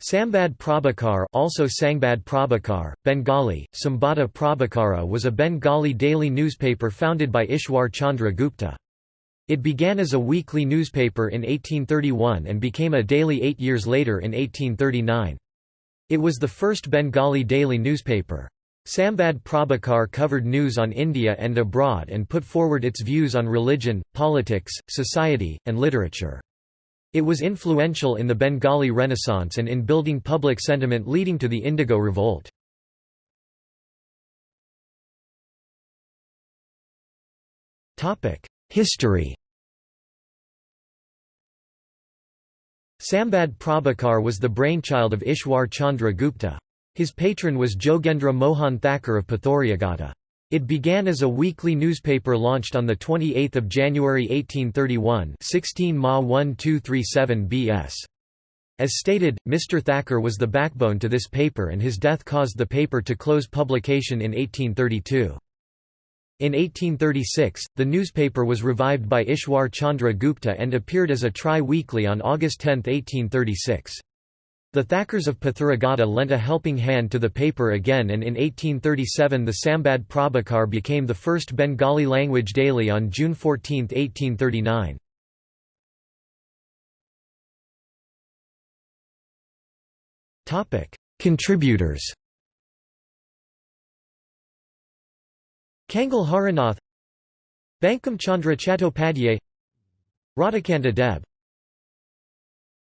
Sambad Prabhakar also Sangbad Prabhakar, Bengali, Sambada Prabhakara was a Bengali daily newspaper founded by Ishwar Chandra Gupta. It began as a weekly newspaper in 1831 and became a daily eight years later in 1839. It was the first Bengali daily newspaper. Sambad Prabhakar covered news on India and abroad and put forward its views on religion, politics, society, and literature. It was influential in the Bengali Renaissance and in building public sentiment leading to the Indigo Revolt. History Sambad Prabhakar was the brainchild of Ishwar Chandra Gupta. His patron was Jogendra Mohan Thakur of Pathuriaghata. It began as a weekly newspaper launched on 28 January 1831 16 Magh 1237 BS. As stated, Mr. Thacker was the backbone to this paper and his death caused the paper to close publication in 1832. In 1836, the newspaper was revived by Ishwar Chandra Gupta and appeared as a tri-weekly on August 10, 1836. The Thakurs of Pathuragata lent a helping hand to the paper again and in 1837 the Sambad Prabhakar became the first Bengali language daily on June 14, 1839. Contributors Kangal Harinath Bankim Chandra Chattopadhyay Radhakanta Deb